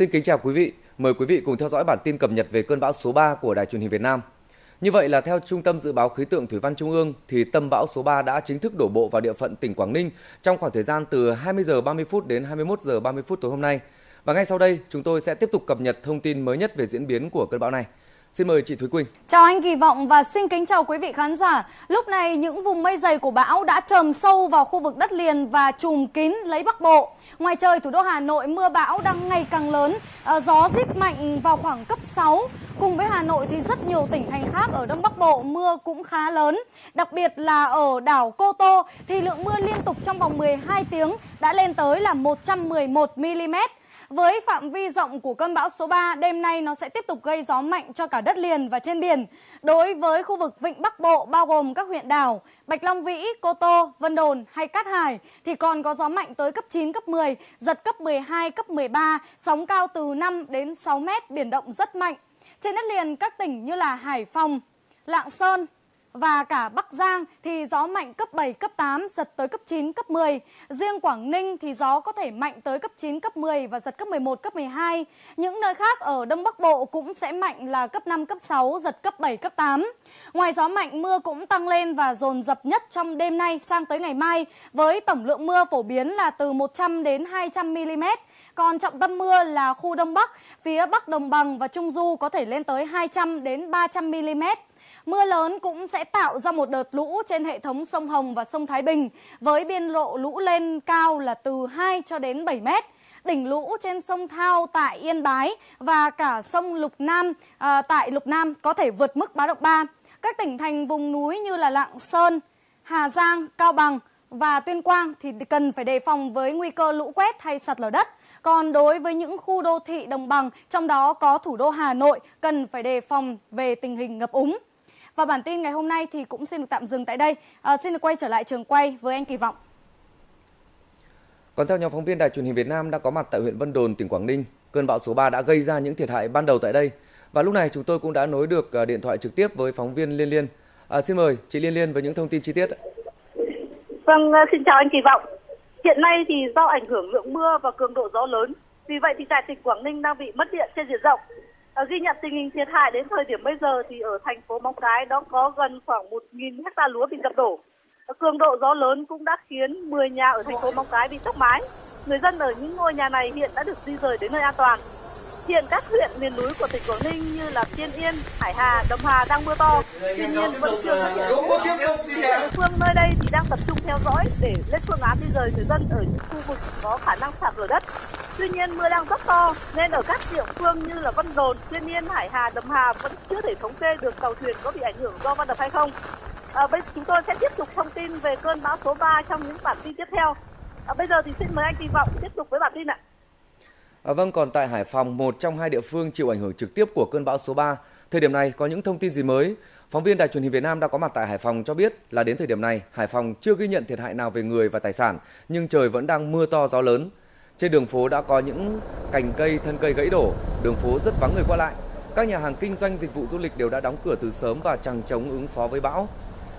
Xin kính chào quý vị. Mời quý vị cùng theo dõi bản tin cập nhật về cơn bão số 3 của Đài truyền hình Việt Nam. Như vậy là theo Trung tâm Dự báo Khí tượng Thủy văn Trung ương thì tâm bão số 3 đã chính thức đổ bộ vào địa phận tỉnh Quảng Ninh trong khoảng thời gian từ 20 giờ 30 phút đến 21 giờ 30 phút tối hôm nay. Và ngay sau đây, chúng tôi sẽ tiếp tục cập nhật thông tin mới nhất về diễn biến của cơn bão này. Xin mời chị Thúy Quỳnh. Chào anh Kỳ Vọng và xin kính chào quý vị khán giả. Lúc này những vùng mây dày của bão đã trầm sâu vào khu vực đất liền và trùm kín lấy Bắc Bộ. Ngoài trời, thủ đô Hà Nội mưa bão đang ngày càng lớn, ờ, gió rít mạnh vào khoảng cấp 6. Cùng với Hà Nội thì rất nhiều tỉnh thành khác ở Đông Bắc Bộ mưa cũng khá lớn. Đặc biệt là ở đảo Cô Tô thì lượng mưa liên tục trong vòng 12 tiếng đã lên tới là 111 mm. Với phạm vi rộng của cơn bão số 3, đêm nay nó sẽ tiếp tục gây gió mạnh cho cả đất liền và trên biển. Đối với khu vực Vịnh Bắc Bộ bao gồm các huyện đảo Bạch Long Vĩ, Cô Tô, Vân Đồn hay Cát Hải thì còn có gió mạnh tới cấp 9, cấp 10, giật cấp 12, cấp 13, sóng cao từ 5 đến 6 mét, biển động rất mạnh. Trên đất liền các tỉnh như là Hải Phòng, Lạng Sơn, và cả Bắc Giang thì gió mạnh cấp 7, cấp 8, giật tới cấp 9, cấp 10. Riêng Quảng Ninh thì gió có thể mạnh tới cấp 9, cấp 10 và giật cấp 11, cấp 12. Những nơi khác ở Đông Bắc Bộ cũng sẽ mạnh là cấp 5, cấp 6, giật cấp 7, cấp 8. Ngoài gió mạnh, mưa cũng tăng lên và dồn dập nhất trong đêm nay sang tới ngày mai với tổng lượng mưa phổ biến là từ 100 đến 200 mm. Còn trọng tâm mưa là khu Đông Bắc, phía Bắc Đồng bằng và Trung Du có thể lên tới 200 đến 300 mm. Mưa lớn cũng sẽ tạo ra một đợt lũ trên hệ thống sông Hồng và sông Thái Bình với biên độ lũ lên cao là từ 2 cho đến 7 mét. Đỉnh lũ trên sông Thao tại Yên Bái và cả sông Lục Nam à, tại Lục Nam có thể vượt mức báo động 3. Các tỉnh thành vùng núi như là Lạng Sơn, Hà Giang, Cao Bằng và Tuyên Quang thì cần phải đề phòng với nguy cơ lũ quét hay sạt lở đất. Còn đối với những khu đô thị đồng bằng, trong đó có thủ đô Hà Nội, cần phải đề phòng về tình hình ngập úng. Và bản tin ngày hôm nay thì cũng xin được tạm dừng tại đây. À, xin được quay trở lại trường quay với anh Kỳ Vọng. Còn theo nhóm phóng viên Đài truyền hình Việt Nam đã có mặt tại huyện Vân Đồn, tỉnh Quảng Ninh, cơn bão số 3 đã gây ra những thiệt hại ban đầu tại đây. Và lúc này chúng tôi cũng đã nối được à, điện thoại trực tiếp với phóng viên Liên Liên. À, xin mời chị Liên Liên với những thông tin chi tiết. Vâng, à, xin chào anh Kỳ Vọng. Hiện nay thì do ảnh hưởng lượng mưa và cường độ gió lớn, vì vậy thì tại tỉnh Quảng Ninh đang bị mất điện trên diện rộng. À, ghi nhận tình hình thiệt hại đến thời điểm bây giờ thì ở thành phố Móng Cái đó có gần khoảng 1.000 hecta lúa bị ngập đổ. À, cường độ gió lớn cũng đã khiến 10 nhà ở thành phố Móng Cái bị tốc mái. Người dân ở những ngôi nhà này hiện đã được di rời đến nơi an toàn. Hiện các huyện miền núi của tỉnh Quảng Ninh như là Tiên Yên, Hải Hà, Đồng Hà đang mưa to, tuy nhiên vẫn chưa xuất hiện. Địa phương nơi đây thì đang tập trung theo dõi để lên phương án di rời người dân ở những khu vực có khả năng sạt lở đất. Tuy nhiên mưa đang rất to nên ở các địa phương như là Vân Đồn, Tiên Yên, Hải Hà, Đầm Hà vẫn chưa thể thống kê được tàu thuyền có bị ảnh hưởng do va đập hay không. À, bây chúng tôi sẽ tiếp tục thông tin về cơn bão số 3 trong những bản tin tiếp theo. À, bây giờ thì xin mời anh Kỳ Vọng tiếp tục với bản tin ạ. À, vâng, còn tại Hải Phòng, một trong hai địa phương chịu ảnh hưởng trực tiếp của cơn bão số 3, thời điểm này có những thông tin gì mới? Phóng viên Đài truyền hình Việt Nam đã có mặt tại Hải Phòng cho biết là đến thời điểm này, Hải Phòng chưa ghi nhận thiệt hại nào về người và tài sản, nhưng trời vẫn đang mưa to gió lớn. Trên đường phố đã có những cành cây, thân cây gãy đổ, đường phố rất vắng người qua lại. Các nhà hàng kinh doanh dịch vụ du lịch đều đã đóng cửa từ sớm và chẳng chống ứng phó với bão.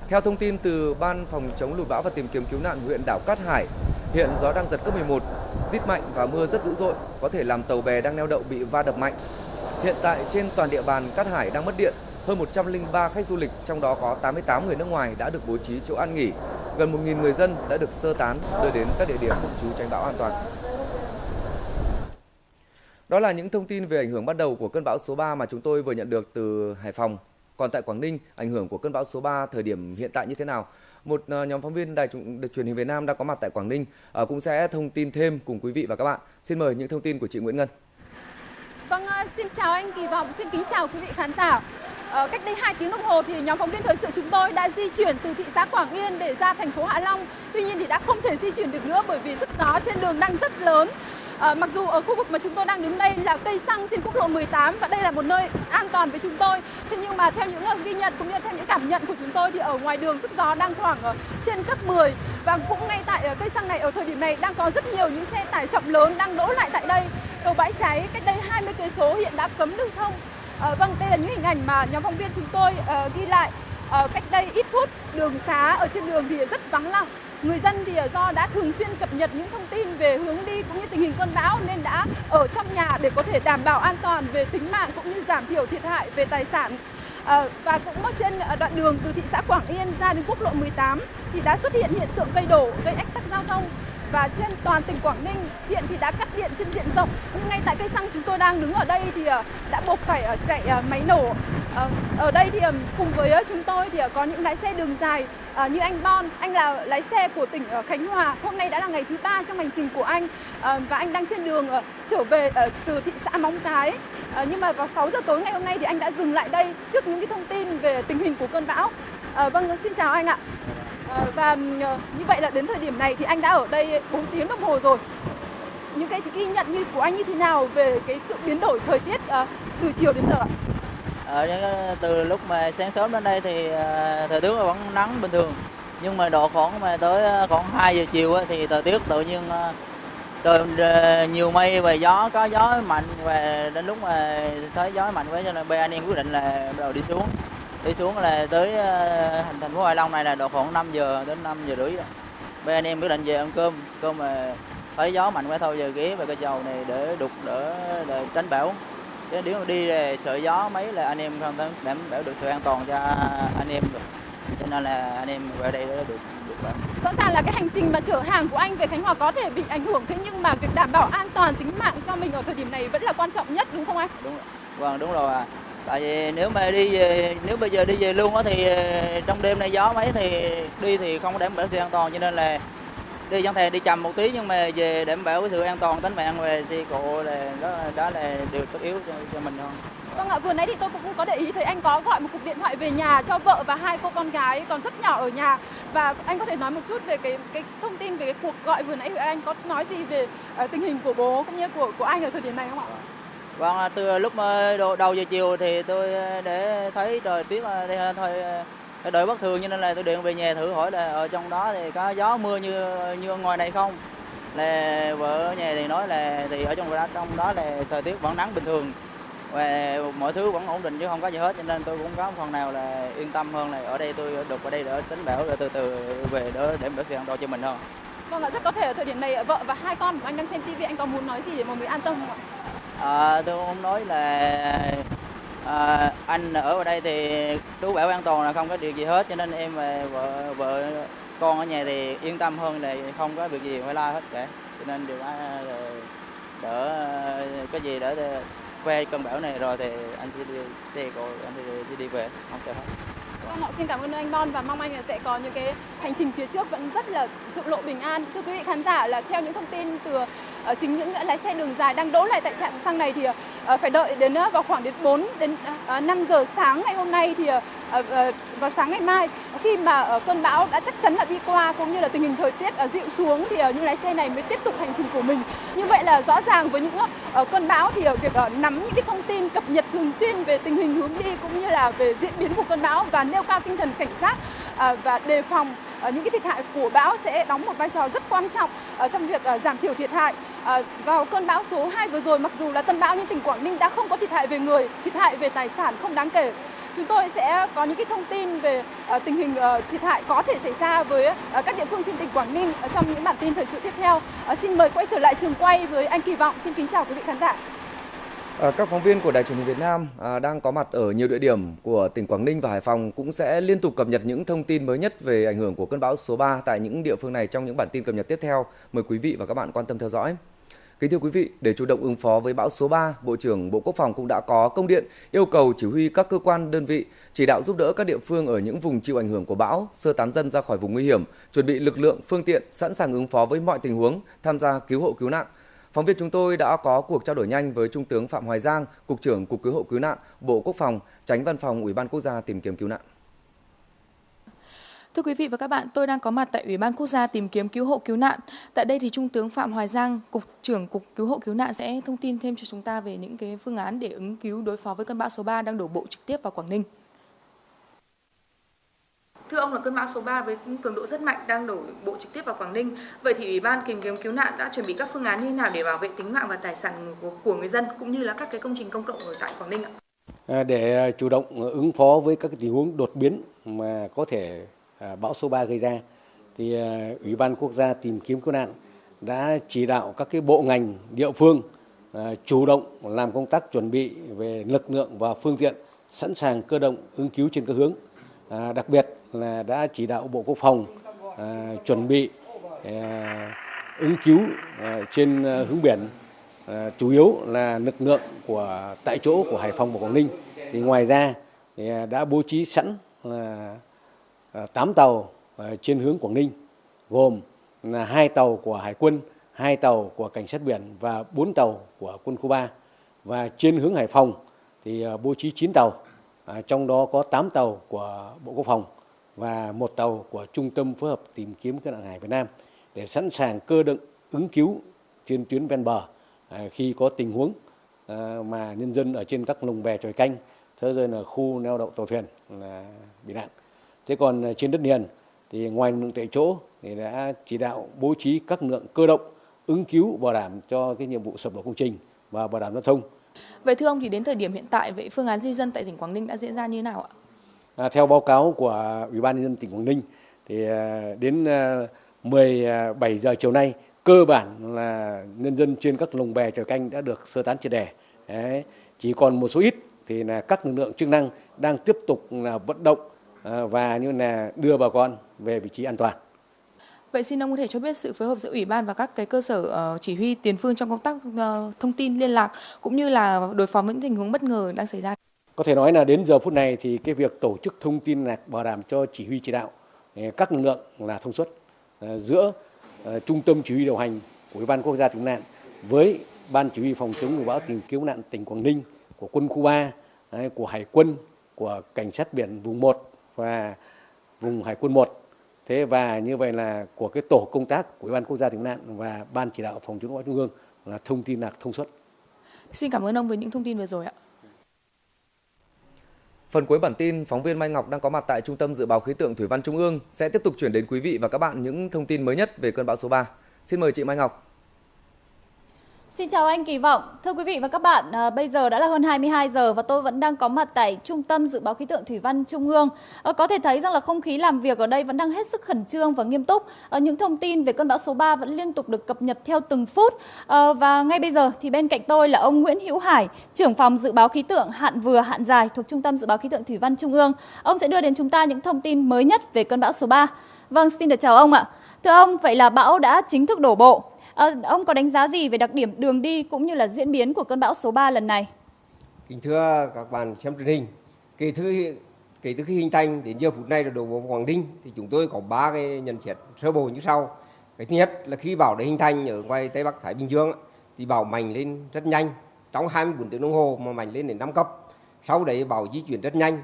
Theo thông tin từ Ban phòng chống lụt bão và tìm kiếm cứu nạn huyện đảo Cát Hải, hiện gió đang giật cấp 11, rít mạnh và mưa rất dữ dội, có thể làm tàu bè đang neo đậu bị va đập mạnh. Hiện tại trên toàn địa bàn Cát Hải đang mất điện, hơn 103 khách du lịch, trong đó có 88 người nước ngoài đã được bố trí chỗ ăn nghỉ. Gần 1.000 người dân đã được sơ tán đưa đến các địa điểm trú tránh bão an toàn. Đó là những thông tin về ảnh hưởng bắt đầu của cơn bão số 3 mà chúng tôi vừa nhận được từ Hải Phòng. Còn tại Quảng Ninh, ảnh hưởng của cơn bão số 3 thời điểm hiện tại như thế nào? Một ờ, nhóm phóng viên đài truyền hình Việt Nam đang có mặt tại Quảng Ninh ờ, cũng sẽ thông tin thêm cùng quý vị và các bạn. Xin mời những thông tin của chị Nguyễn Ngân. Vâng, ờ, xin chào anh Kỳ Vọng, xin kính chào quý vị khán giả. Cách đây 2 tiếng đồng hồ thì nhóm phóng viên thời sự chúng tôi đã di chuyển từ thị xã Quảng Yên để ra thành phố Hạ Long. Tuy nhiên thì đã không thể di chuyển được nữa bởi vì sức gió trên đường đang rất lớn. À, mặc dù ở khu vực mà chúng tôi đang đứng đây là cây xăng trên quốc lộ 18 và đây là một nơi an toàn với chúng tôi. Thế nhưng mà theo những ghi nhận cũng như theo những cảm nhận của chúng tôi thì ở ngoài đường sức gió đang khoảng ở trên cấp 10 và cũng ngay tại ờ, cây xăng này ở thời điểm này đang có rất nhiều những xe tải trọng lớn đang đỗ lại tại đây. Cầu bãi cháy cách đây 20 cây số hiện đã cấm lưu thông. À, vâng, đây là những hình ảnh mà nhóm phóng viên chúng tôi uh, ghi lại uh, cách đây ít phút, đường xá ở trên đường thì rất vắng lặng. Người dân thì ờ, do đã thường xuyên cập nhật những thông tin về hướng đi cũng như tình hình cơn bão nên đã ở trong nhà để có thể đảm bảo an toàn về tính mạng cũng như giảm thiểu thiệt hại về tài sản. À, và cũng ở trên ờ, đoạn đường từ thị xã Quảng Yên ra đến quốc lộ 18 thì đã xuất hiện hiện tượng cây đổ gây ách tắc giao thông. Và trên toàn tỉnh Quảng Ninh hiện thì đã cắt điện trên diện rộng. Nhưng ngay tại cây xăng chúng tôi đang đứng ở đây thì đã buộc phải chạy máy nổ. Ờ, ở đây thì cùng với ờ, chúng tôi thì ờ, có những lái xe đường dài như anh Bon. Anh là lái xe của tỉnh Khánh Hòa. Hôm nay đã là ngày thứ ba trong hành trình của anh và anh đang trên đường trở về từ thị xã Móng Cái. Nhưng mà vào 6 giờ tối ngày hôm nay thì anh đã dừng lại đây trước những cái thông tin về tình hình của cơn bão. Vâng xin chào anh ạ. Và như vậy là đến thời điểm này thì anh đã ở đây 4 tiếng đồng hồ rồi. Những cái ghi nhận như của anh như thế nào về cái sự biến đổi thời tiết từ chiều đến giờ ạ? Ờ, ở từ lúc mà sáng sớm đến đây thì ờ, thời tiết vẫn nắng bình thường. Nhưng mà độ khoảng mà tới ờ, khoảng 2 giờ chiều thì thời tiết tự nhiên trời nhiều mây và gió, có gió mạnh và đến lúc mà thấy gió mạnh quá cho nên bên anh em quyết định là bắt đầu đi xuống. Đi xuống là tới thành thành phố Hạ Long này là độ khoảng 5 giờ đến 5 giờ rưỡi bên anh em quyết định về ăn cơm cơm mà thấy gió mạnh quá thôi, giờ ghé về cái chầu này để đục, đỡ để tránh bão chứ nếu mà đi là sợ gió mấy là anh em không đảm bảo được sự an toàn cho anh em được cho nên là anh em về đây để được được làm. rõ ràng là cái hành trình mà chở hàng của anh về Khánh Hòa có thể bị ảnh hưởng thế nhưng mà việc đảm bảo an toàn tính mạng cho mình ở thời điểm này vẫn là quan trọng nhất đúng không anh? Đúng rồi. Vâng đúng rồi. À tại vì nếu mà đi về nếu bây giờ đi về luôn á thì ờ, trong đêm này gió mấy thì đi thì không đảm bảo sự an toàn cho nên là đi chẳng thể đi chậm một tí nhưng mà về đảm bảo sự an toàn tính mạng về thì cộ là đó đó là điều tất yếu cho, cho mình hơn Vâng ạ, vừa nãy thì tôi cũng có để ý thấy anh có gọi một cuộc điện thoại về nhà cho vợ và hai cô con gái còn rất nhỏ ở nhà và anh có thể nói một chút về cái cái thông tin về cái cuộc gọi vừa nãy của anh có nói gì về uh, tình hình của bố cũng như của của anh ở thời điểm này không ạ? Vâng, à, từ lúc đầu giờ chiều thì tôi à, để thấy trời tiết đây thôi đợi bất thường cho nên là tôi điện về nhà thử hỏi là ở trong đó thì có gió mưa như như ngoài này không? Là vợ ở nhà thì nói là thì ở trong đó trong đó là thời tiết vẫn nắng bình thường và mọi thứ vẫn ổn định chứ không có gì hết. Cho nên tôi cũng có phần nào là yên tâm hơn là ở đây tôi được ở đây để tính bảo rồi từ từ về để để bảo sự an toàn cho mình hơn. Vâng ạ rất có thể ở thời điểm này vợ và hai con của anh đang xem tivi anh có muốn nói gì để mọi người an tâm không ạ? À, tôi muốn nói là à, anh ở ở đây thì chú bảo an toàn là không có điều gì hết cho nên em và vợ vợ con ở nhà thì yên tâm hơn là không có việc gì phải lo hết cả. Cho nên điều đó ờ, đỡ ờ, cái gì đỡ que cơn bão này rồi thì anh sẽ đi xe cô anh sẽ đi về không sợ hết. Vâng ạ, xin cảm ơn anh Bon và mong anh là sẽ có những cái hành trình phía trước vẫn rất là thượng lộ bình an. Thưa quý vị khán giả là theo những thông tin từ uh, chính những lái xe đường dài đang đỗ lại tại trạm xăng này thì uh, phải đợi đến uh, vào khoảng đến 4 đến uh, 5 giờ sáng ngày hôm nay thì uh, Ờ, ờ, vào sáng ngày mai khi mà ờ, cơn bão đã chắc chắn là đi qua cũng như là tình hình thời tiết dịu xuống thì những lái xe này mới tiếp tục hành trình của mình. Như vậy là rõ ràng với những cơn bão thì việc nắm những cái thông tin cập nhật thường xuyên về tình hình hướng đi cũng như là về diễn biến của cơn bão và nêu cao tinh thần cảnh giác và đề phòng những cái thiệt hại của bão sẽ đóng một vai trò rất quan trọng trong việc giảm thiểu thiệt hại. Vào cơn bão số 2 vừa rồi mặc dù là tâm bão nhưng tỉnh Quảng Ninh đã không có thiệt hại về người, thiệt hại về tài sản không đáng kể. Chúng tôi sẽ có những cái thông tin về ờ, tình hình ờ, thiệt hại có thể xảy ra với ờ, các địa phương trên tỉnh Quảng Ninh trong những bản tin thời sự tiếp theo. Xin mời quay trở lại trường quay với anh Kỳ Vọng. Xin kính chào quý vị khán giả. Các phóng viên của Đài truyền hình Việt Nam đang có mặt ở nhiều địa điểm của tỉnh Quảng Ninh và Hải Phòng cũng sẽ liên tục cập nhật những thông tin mới nhất về ảnh hưởng của cơn bão số 3 tại những địa phương này trong những bản tin cập nhật tiếp theo. Mời quý vị và các bạn quan tâm theo dõi. Kính thưa quý vị, để chủ động ứng phó với bão số 3, Bộ trưởng Bộ Quốc phòng cũng đã có công điện yêu cầu chỉ huy các cơ quan đơn vị chỉ đạo giúp đỡ các địa phương ở những vùng chịu ảnh hưởng của bão sơ tán dân ra khỏi vùng nguy hiểm, chuẩn bị lực lượng, phương tiện sẵn sàng ứng phó với mọi tình huống, tham gia cứu hộ cứu nạn Phóng viên chúng tôi đã có cuộc trao đổi nhanh với Trung tướng Phạm Hoài Giang, Cục trưởng Cục Cứu hộ Cứu nạn, Bộ Quốc phòng, Tránh Văn phòng Ủy ban Quốc gia tìm kiếm cứu nạn. Thưa quý vị và các bạn, tôi đang có mặt tại Ủy ban Quốc gia tìm kiếm cứu hộ cứu nạn. Tại đây thì Trung tướng Phạm Hoài Giang, Cục trưởng Cục Cứu hộ Cứu nạn sẽ thông tin thêm cho chúng ta về những cái phương án để ứng cứu đối phó với cơn bão số 3 đang đổ bộ trực tiếp vào Quảng Ninh. Thưa ông là cơn bão số 3 với cường độ rất mạnh đang đổ bộ trực tiếp vào Quảng Ninh. Vậy thì Ủy ban tìm kiếm cứu nạn đã chuẩn bị các phương án như thế nào để bảo vệ tính mạng và tài sản của, của người dân cũng như là các cái công trình công cộng ở tại Quảng Ninh ạ? À, để chủ động ứng phó với các tình huống đột biến mà có thể à, À, bão số 3 gây ra, thì à, Ủy ban Quốc gia tìm kiếm cứu nạn đã chỉ đạo các cái bộ ngành địa phương à, chủ động làm công tác chuẩn bị về lực lượng và phương tiện sẵn sàng cơ động ứng cứu trên các hướng. đặc biệt là đã chỉ đạo Bộ Quốc phòng chuẩn bị ứng cứu trên hướng biển À, chủ yếu là lực lượng của tại chỗ của Hải Phòng và Quảng Ninh. Thì ngoài ra thì đã bố trí sẵn là Ờ, 8 tàu ờ, trên hướng Quảng Ninh gồm là hai tàu của Hải quân, hai tàu của cảnh sát biển và 4 tàu của quân khu 3. Và trên hướng Hải Phòng thì ờ, bố trí 9 tàu, à, trong đó có 8 tàu của Bộ Quốc phòng và một tàu của Trung tâm phối hợp tìm kiếm cứu nạn hải Việt Nam để sẵn sàng cơ động ứng cứu trên tuyến ven bờ à, khi có tình huống mà nhân dân ở trên các lồng bè tròi canh thế rồi là khu neo đậu tàu thuyền là bị nạn thế còn à, trên đất liền thì ngoài lực lượng tại chỗ thì đã chỉ đạo bố trí các lượng cơ động ứng cứu bảo đảm cho cái nhiệm vụ sập đổ công trình và bảo đảm giao thông. Vậy thưa ông thì đến thời điểm hiện tại vậy phương án di dân tại tỉnh Quảng Ninh đã diễn ra như thế nào ạ? À, theo báo cáo của Ủy ban nhân dân tỉnh Quảng Ninh thì đến 17 giờ chiều nay cơ bản là nhân dân trên các lồng bè tròi canh đã được sơ tán triệt đề. Chỉ còn một số ít thì là các lực lượng chức năng đang tiếp tục là vận động à, và như là đưa bà con về vị trí an toàn. Vậy xin ông có thể cho biết sự phối hợp giữa ủy ban và các cái cơ sở uh, chỉ huy tiền phương trong công tác uh, thông tin liên lạc cũng như là đối phó với những tình huống bất ngờ đang xảy ra. Có thể nói là đến giờ phút này thì cái việc tổ chức thông tin lạc bảo đảm cho chỉ huy chỉ đạo các lực lượng là thông suốt giữa Ờ, trung tâm chỉ huy điều hành của Ủy ban quốc gia cứu nạn với ban chỉ huy phòng chống lụt bão tìm kiếm nạn tỉnh Quảng Ninh của quân khu 3 của Hải quân của cảnh sát biển vùng 1 và vùng Hải quân 1 thế và như vậy là của cái tổ công tác của Ủy ban quốc gia cứu nạn và ban chỉ đạo phòng chống bão trung ương là thông tin lạc thông suốt. Xin cảm ơn ông với những thông tin vừa rồi ạ. Phần cuối bản tin, phóng viên Mai Ngọc đang có mặt tại Trung tâm Dự báo Khí tượng Thủy văn Trung ương sẽ tiếp tục chuyển đến quý vị và các bạn những thông tin mới nhất về cơn bão số 3. Xin mời chị Mai Ngọc. Xin chào anh Kỳ Vọng. Thưa quý vị và các bạn, à, bây giờ đã là hơn 22 giờ và tôi vẫn đang có mặt tại Trung tâm Dự báo Khí tượng Thủy văn Trung ương. À, có thể thấy rằng là không khí làm việc ở đây vẫn đang hết sức khẩn trương và nghiêm túc. À, những thông tin về cơn bão số 3 vẫn liên tục được cập nhật theo từng phút. À, và ngay bây giờ thì bên cạnh tôi là ông Nguyễn Hữu Hải, trưởng phòng Dự báo Khí tượng hạn vừa hạn dài thuộc Trung tâm Dự báo Khí tượng Thủy văn Trung ương. Ông sẽ đưa đến chúng ta những thông tin mới nhất về cơn bão số 3. Vâng, xin được chào ông ạ. Thưa ông, vậy là bão đã chính thức đổ bộ. À, ông có đánh giá gì về đặc điểm đường đi cũng như là diễn biến của cơn bão số 3 lần này? Kính thưa các bạn xem truyền hình, kể từ kể từ khi hình thành đến giờ phút này là đổ bộ Quảng Ninh thì chúng tôi có ba cái nhận xét sơ bộ như sau. Cái thứ nhất là khi bão đã hình thành ở ngoài Tây Bắc Thái Bình Dương thì bão mạnh lên rất nhanh, trong 24 tiếng đồng hồ mà mạnh lên đến 5 cấp. Sau đấy bão di chuyển rất nhanh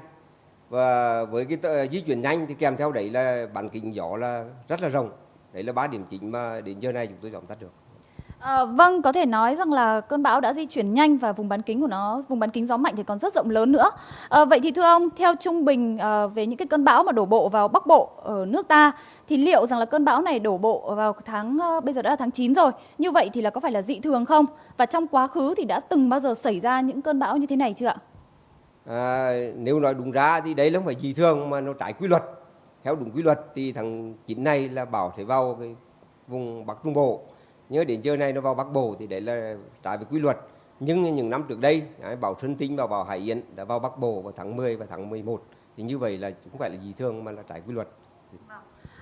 và với cái di chuyển nhanh thì kèm theo đấy là bản kính gió là rất là rộng đấy là ba điểm chính mà đến giờ này chúng tôi tóm tắt được À, vâng, có thể nói rằng là cơn bão đã di chuyển nhanh và vùng bán kính của nó, vùng bán kính gió mạnh thì còn rất rộng lớn nữa. À, vậy thì thưa ông, theo trung bình à, về những cái cơn bão mà đổ bộ vào Bắc Bộ ở nước ta, thì liệu rằng là cơn bão này đổ bộ vào tháng à, bây giờ đã là tháng 9 rồi, như vậy thì là có phải là dị thường không? Và trong quá khứ thì đã từng bao giờ xảy ra những cơn bão như thế này chưa ạ? À, nếu nói đúng ra thì đấy là không phải dị thường mà nó trái quy luật theo đúng quy luật thì tháng 9 này là bảo sẽ vào cái vùng Bắc Trung Bộ. Nhớ đến giờ này nó vào Bắc Bộ thì đấy là trái với quy luật. Nhưng những năm trước đây bảo Xuân Tinh và bão Hải Yến đã vào Bắc Bộ vào tháng 10 và tháng 11 thì như vậy là cũng phải là gì thường mà là trái quy luật. Vâng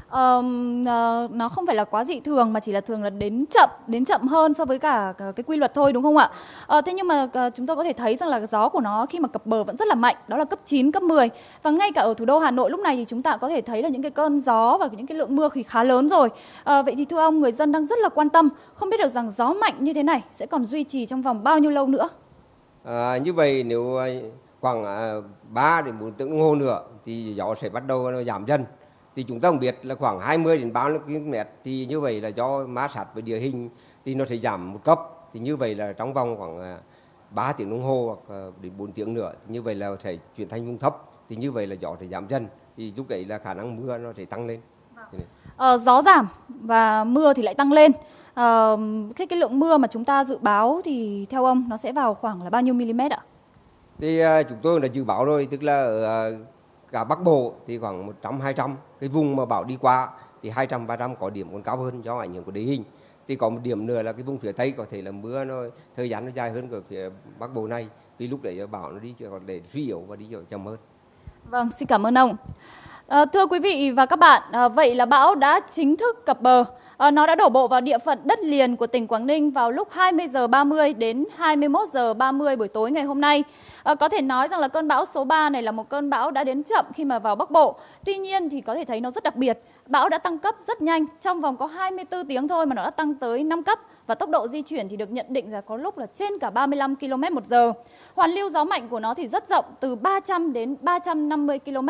uh, nó không phải là quá dị thường mà chỉ là thường là đến chậm đến chậm hơn so với cả cái quy luật thôi đúng không ạ? Uh, thế nhưng mà uh, chúng tôi có thể thấy rằng là gió của nó khi mà cập bờ vẫn rất là mạnh, đó là cấp 9, cấp 10 và ngay cả ở thủ đô Hà Nội lúc này thì chúng ta có thể thấy là những cái cơn gió và những cái lượng mưa thì khá lớn rồi. Uh, vậy thì thưa ông, người dân đang rất là quan tâm, không biết được rằng gió mạnh như thế này sẽ còn duy trì trong vòng bao nhiêu lâu nữa? À, như vậy nếu à, khoảng à, 3 đến 4 tiếng đồng hồ nữa thì gió sẽ bắt đầu giảm dần thì chúng ta cũng biết là khoảng 20 đến 30 km thì như vậy là do má sát với địa hình thì nó sẽ giảm một cấp thì như vậy là trong vòng khoảng 3 à, tiếng đồng hồ hoặc à, đến 4 tiếng nữa thì như vậy là sẽ chuyển thành vùng thấp thì như vậy là gió sẽ giảm dần thì lúc đấy là khả năng mưa nó sẽ tăng lên. Ờ, gió giảm và mưa thì lại tăng lên. Ờ, cái cái lượng mưa mà chúng ta dự báo thì theo ông nó sẽ vào khoảng là bao nhiêu mm ạ? thì à, chúng tôi đã dự báo rồi tức là ở à, cả Bắc Bộ thì khoảng 100 200 cái vùng mà bão đi qua thì 200 300 có điểm còn cao hơn do ảnh hưởng của địa hình thì có một điểm nữa là cái vùng phía tây có thể là mưa nó thời gian nó dài hơn của phía Bắc Bộ này vì lúc đấy bão nó đi còn để suy yếu và đi chậm hơn Vâng, xin cảm ơn ông. À, thưa quý vị và các bạn, à, vậy là bão đã chính thức cập bờ. Ờ, nó đã đổ bộ vào địa phận đất liền của tỉnh Quảng Ninh vào lúc 20 giờ 30 đến 21 giờ 30 buổi tối ngày hôm nay. Ờ, có thể nói rằng là cơn bão số 3 này là một cơn bão đã đến chậm khi mà vào Bắc Bộ. Tuy nhiên thì có thể thấy nó rất đặc biệt. Bão đã tăng cấp rất nhanh, trong vòng có 24 tiếng thôi mà nó đã tăng tới 5 cấp và tốc độ di chuyển thì được nhận định là có lúc là trên cả 35 km một giờ. Hoàn lưu gió mạnh của nó thì rất rộng từ 300 đến 350 km,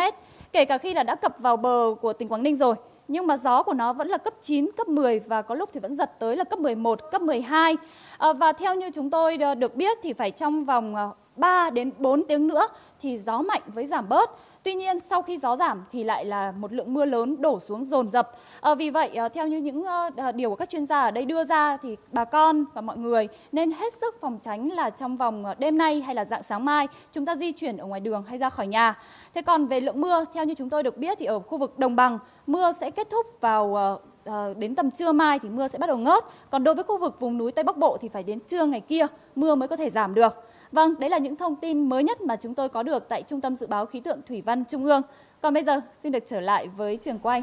kể cả khi là đã cập vào bờ của tỉnh Quảng Ninh rồi. Nhưng mà gió của nó vẫn là cấp 9, cấp 10 và có lúc thì vẫn giật tới là cấp 11, cấp 12. À, ờ, và theo như chúng tôi ờ, được biết thì phải trong vòng ờ, 3 đến 4 tiếng nữa thì gió mạnh với giảm bớt. Tuy nhiên sau khi gió giảm thì lại là một lượng mưa lớn đổ xuống dồn dập. À, vì vậy à, theo như những à, điều của các chuyên gia ở đây đưa ra thì bà con và mọi người nên hết sức phòng tránh là trong vòng đêm nay hay là dạng sáng mai chúng ta di chuyển ở ngoài đường hay ra khỏi nhà. Thế còn về lượng mưa theo như chúng tôi được biết thì ở khu vực đồng bằng mưa sẽ kết thúc vào đến tầm trưa mai thì mưa sẽ bắt đầu ngớt. Còn đối với khu vực vùng núi Tây Bắc Bộ thì phải đến trưa ngày kia mưa mới có thể giảm được. Vâng, đấy là những thông tin mới nhất mà chúng tôi có được tại Trung tâm Dự báo Khí tượng Thủy văn Trung ương. Còn bây giờ, xin được trở lại với trường quay.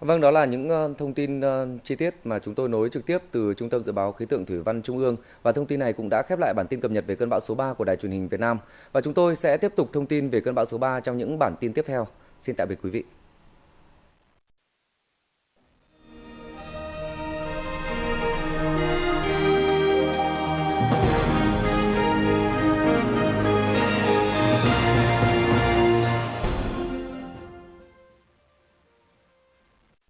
Vâng, đó là những ờ, thông tin ờ, chi tiết mà chúng tôi nối trực tiếp từ Trung tâm Dự báo Khí tượng Thủy văn Trung ương và thông tin này cũng đã khép lại bản tin cập nhật về cơn bão số 3 của Đài truyền hình Việt Nam. Và chúng tôi sẽ tiếp tục thông tin về cơn bão số 3 trong những bản tin tiếp theo. Xin tạm biệt quý vị.